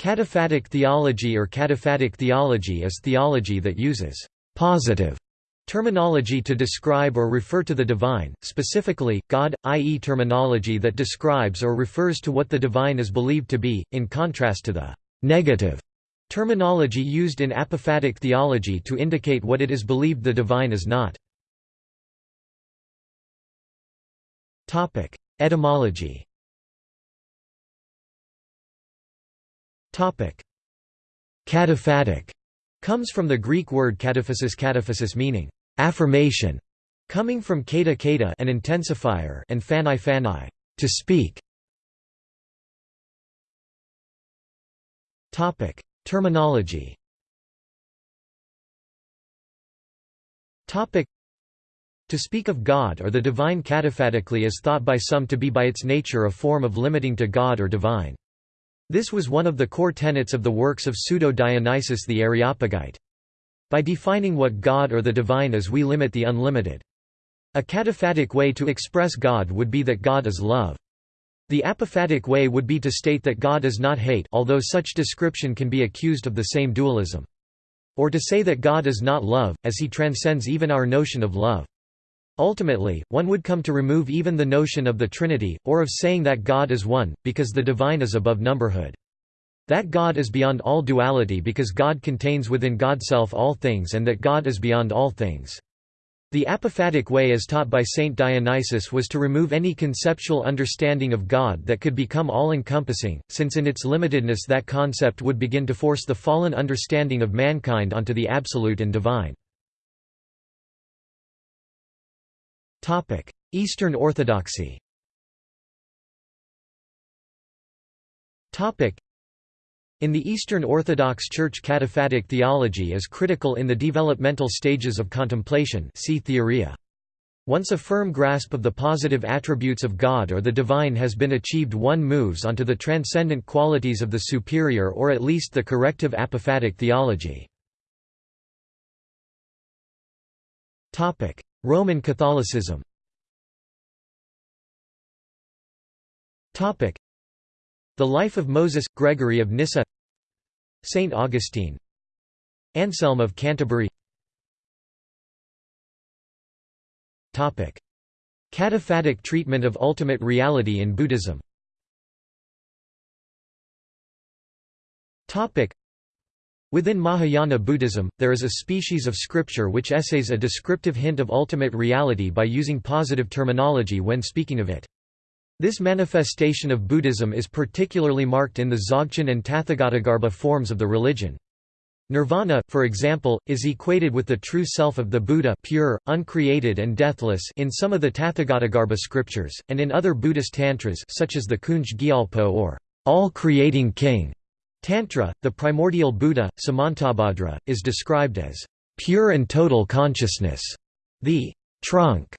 Cataphatic theology or cataphatic theology is theology that uses «positive» terminology to describe or refer to the divine, specifically, God, i.e. terminology that describes or refers to what the divine is believed to be, in contrast to the «negative» terminology used in apophatic theology to indicate what it is believed the divine is not. Etymology Cataphatic comes from the Greek word kataphasis kataphasis meaning affirmation, coming from kata kata an intensifier and phanai phanai to speak. Topic: Terminology. Topic: To speak of God or the divine cataphatically is thought by some to be by its nature a form of limiting to God or divine. This was one of the core tenets of the works of Pseudo-Dionysius the Areopagite. By defining what God or the divine is we limit the unlimited. A cataphatic way to express God would be that God is love. The apophatic way would be to state that God is not hate although such description can be accused of the same dualism. Or to say that God is not love, as he transcends even our notion of love. Ultimately, one would come to remove even the notion of the Trinity, or of saying that God is one, because the divine is above numberhood. That God is beyond all duality because God contains within Godself all things and that God is beyond all things. The apophatic way as taught by Saint Dionysius was to remove any conceptual understanding of God that could become all-encompassing, since in its limitedness that concept would begin to force the fallen understanding of mankind onto the absolute and divine. Eastern Orthodoxy in the Eastern Orthodox Church cataphatic theology is critical in the developmental stages of contemplation see theoria. Once a firm grasp of the positive attributes of God or the divine has been achieved one moves onto the transcendent qualities of the superior or at least the corrective apophatic theology. Roman Catholicism. The life of Moses, Gregory of Nyssa. Saint Augustine. Anselm of Canterbury. Cataphatic treatment of ultimate reality in Buddhism Within Mahayana Buddhism, there is a species of scripture which essays a descriptive hint of ultimate reality by using positive terminology when speaking of it. This manifestation of Buddhism is particularly marked in the Dzogchen and Tathagatagarbha forms of the religion. Nirvana, for example, is equated with the true self of the Buddha pure, uncreated and deathless in some of the Tathagatagarbha scriptures, and in other Buddhist tantras such as the Kunjed Gyalpo or all-creating king. Tantra, the primordial Buddha, Samantabhadra, is described as pure and total consciousness, the trunk,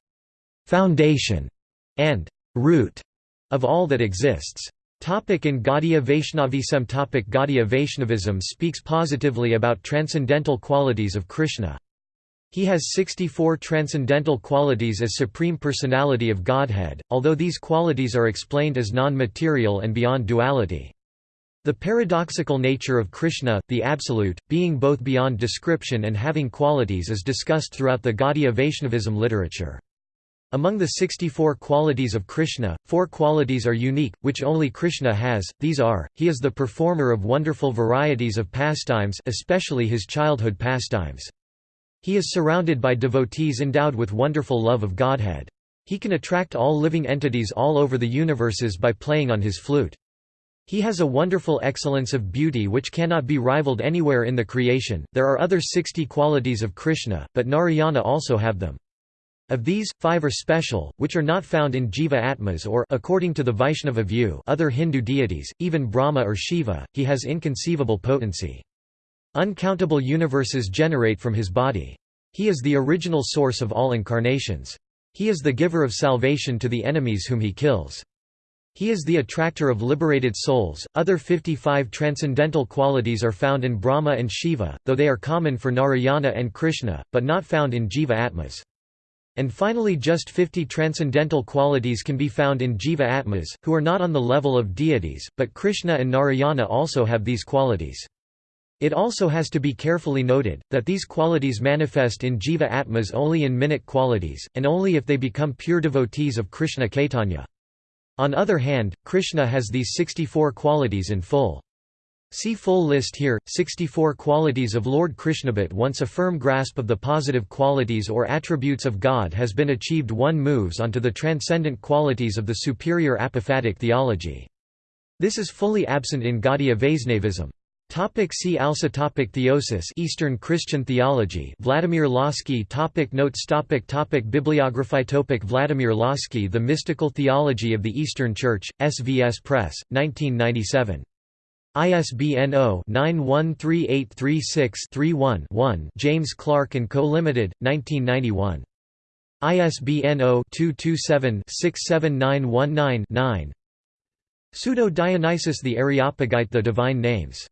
foundation, and root of all that exists. Topic in Gaudiya Vaishnavism Topic Gaudiya Vaishnavism speaks positively about transcendental qualities of Krishna. He has 64 transcendental qualities as Supreme Personality of Godhead, although these qualities are explained as non-material and beyond duality. The paradoxical nature of Krishna, the Absolute, being both beyond description and having qualities is discussed throughout the Gaudiya Vaishnavism literature. Among the 64 qualities of Krishna, four qualities are unique, which only Krishna has, these are, he is the performer of wonderful varieties of pastimes especially his childhood pastimes. He is surrounded by devotees endowed with wonderful love of Godhead. He can attract all living entities all over the universes by playing on his flute. He has a wonderful excellence of beauty which cannot be rivaled anywhere in the creation. There are other 60 qualities of Krishna, but Narayana also have them. Of these, five are special, which are not found in Jiva Atmas or according to the Vaishnava view other Hindu deities, even Brahma or Shiva, he has inconceivable potency. Uncountable universes generate from his body. He is the original source of all incarnations. He is the giver of salvation to the enemies whom he kills. He is the attractor of liberated souls. Other 55 transcendental qualities are found in Brahma and Shiva, though they are common for Narayana and Krishna, but not found in Jiva Atmas. And finally just 50 transcendental qualities can be found in Jiva Atmas, who are not on the level of deities, but Krishna and Narayana also have these qualities. It also has to be carefully noted, that these qualities manifest in Jiva Atmas only in minute qualities, and only if they become pure devotees of Krishna Caitanya. On other hand, Krishna has these 64 qualities in full. See full list here, 64 qualities of Lord Krishnabhat Once a firm grasp of the positive qualities or attributes of God has been achieved one moves onto the transcendent qualities of the superior apophatic theology. This is fully absent in Gaudiya Vaisnavism. Topic see also topic Theosis Eastern Christian theology Vladimir Lossky topic Notes topic topic Bibliography topic Vladimir Lossky The Mystical Theology of the Eastern Church, SVS Press, 1997. ISBN 0-913836-31-1 James Clark & Co. Limited, 1991. ISBN 0-227-67919-9 Pseudo-Dionysius the Areopagite The Divine Names